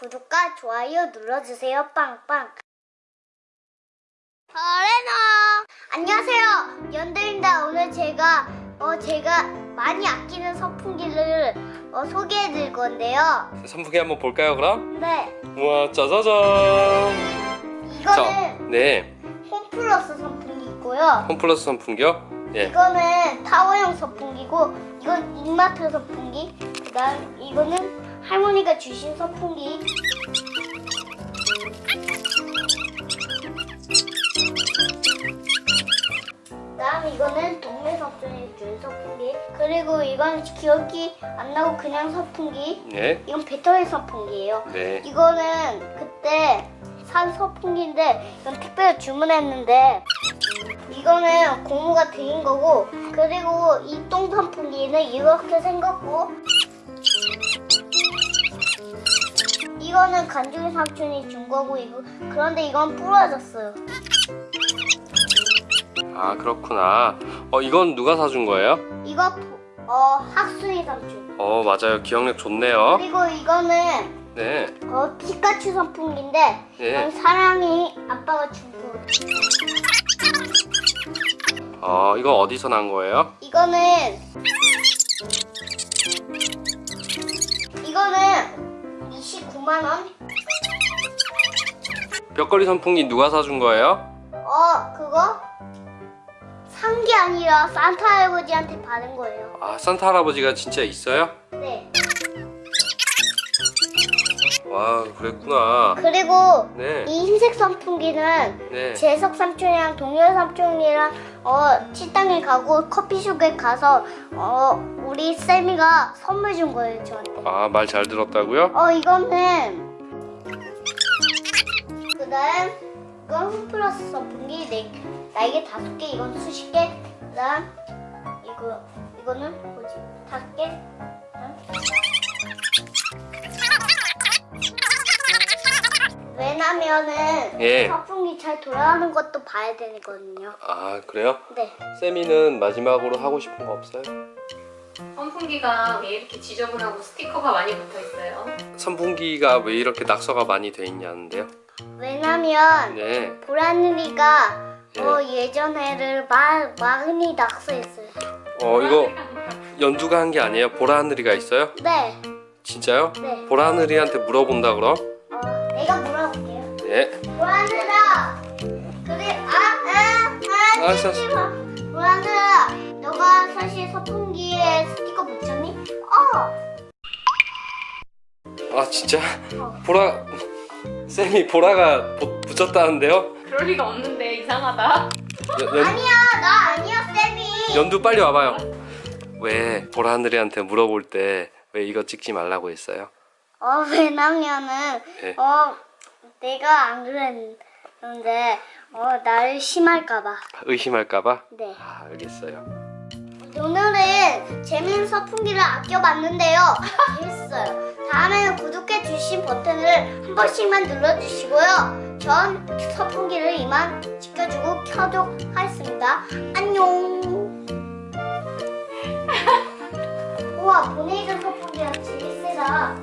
구독과 좋아요 눌러주세요. 빵빵. 어레너 안녕하세요. 연두입니다. 오늘 제가 어 제가 많이 아끼는 선풍기를 어, 소개해 드릴 건데요. 선풍기 한번 볼까요 그럼? 네, 우와 짜자잔 이거는 네 홈플러스 선풍기고요. 홈플러스 선풍기요? 예 이거는 타워형 선풍기고 이건 인마트 선풍기. 그다음 이거는 할머니가 주신 선풍기. 그다음 이거는 동네 선풍기 준 선풍기. 그리고 이건 기억이 안 나고 그냥 선풍기. 네, 이건 배터리 선풍기예요. 네. 이거는 그때 산 선풍기인데 이건 택배로 주문했는데 이거는 고무가 들인 거고 그리고 이똥 선풍기는 이렇게 생겼고 이거는 간중이 삼촌이 준 거고 이거 그런데 이건 부러졌어요. 아 그렇구나 어 이건 누가 사준 거예요? 이거 부- 어 학순이 삼촌. 어 맞아요 기억력 좋네요 그리고 이거는 네 어 피카츄 선풍기인데 네. 사랑이 아빠가 준 거. 어 이건 어디서 난 거예요? 이거는 벽걸이 선풍기 누가 사준 거예요? 어 그거 산 게 아니라 산타 할아버지한테 받은 거예요. 아 산타 할아버지가 진짜 있어요? 네. 와 그랬구나 그리고 네 이 흰색 선풍기는 네. 재석 삼촌이랑 동열 삼촌이랑 어 식당에 가고 커피숍에 가서 어 우리 쌤이가 선물 준 거예요 저한테. 아 말 잘 들었다고요? 어 이거는 그다음 이건 홈플러스 선풍기 네 날개 다섯 개 이건 수십 개 그다음 이거 이거는 뭐지 다섯 개 왜냐면은 예. 선풍기 잘 돌아가는 것도 봐야 되거든요. 아 그래요? 네. 세미는 마지막으로 하고 싶은 거 없어요? 선풍기가 왜 이렇게 지저분하고 스티커가 많이 붙어 있어요? 선풍기가 왜 이렇게 낙서가 많이 돼 있냐는데요? 왜냐면 네 보라누리가 예. 어, 예전에를 마, 많이 낙서했어요. 어 이거 연두가 한 게 아니에요? 보라하늘이가 있어요? 네, 진짜요? 네. 보라하늘이한테 물어본다 그럼? 어, 내가 물어볼게요. 네 보라누라, 그래, 아, 아, 아, 알았어, 마. 보라누라, 너가 사실 선풍기에 스티커 붙였니? 어, 아 진짜? 어. 보라 쌤이 보라가 보- 붙였다는데요? 그럴 리가 없는데 이상하다. 연, 연, 아니야, 나 아니야, 쌤이. 연두 빨리 와봐요 왜 보라 하늘이한테 물어볼 때 왜 이거 찍지 말라고 했어요? 어, 왜냐면은, 네. 어, 내가 안 그랬는데, 어, 나를 심할까봐. 의심할까봐? 네. 아 알겠어요 오늘은 재밌는 선풍기를 아껴봤는데요. 재밌어요. 다음에는 구독해주신 버튼을 한 번씩만 눌러주시고요. 전 선풍기를 이만 지켜주고 켜도 하겠습니다. 안녕. 우와, 보내준 선풍기랑 재밌으다.